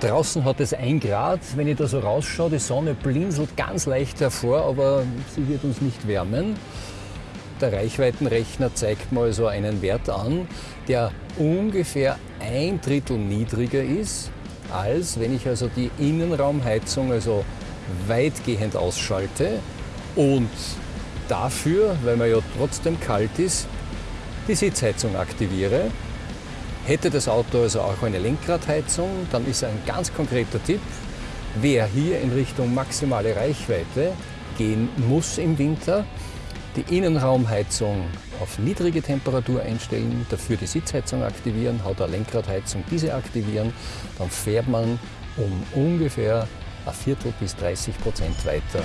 Draußen hat es ein Grad. Wenn ich da so rausschaue, die Sonne blinzelt ganz leicht hervor, aber sie wird uns nicht wärmen. Der Reichweitenrechner zeigt mal so einen Wert an, der ungefähr ein Drittel niedriger ist, als wenn ich also die Innenraumheizung also weitgehend ausschalte und dafür, weil man ja trotzdem kalt ist, die Sitzheizung aktiviere. Hätte das Auto also auch eine Lenkradheizung, dann ist ein ganz konkreter Tipp, wer hier in Richtung maximale Reichweite gehen muss im Winter, die Innenraumheizung auf niedrige Temperatur einstellen, dafür die Sitzheizung aktivieren, hat eine Lenkradheizung diese aktivieren, dann fährt man um ungefähr ein Viertel bis 30 Prozent weiter.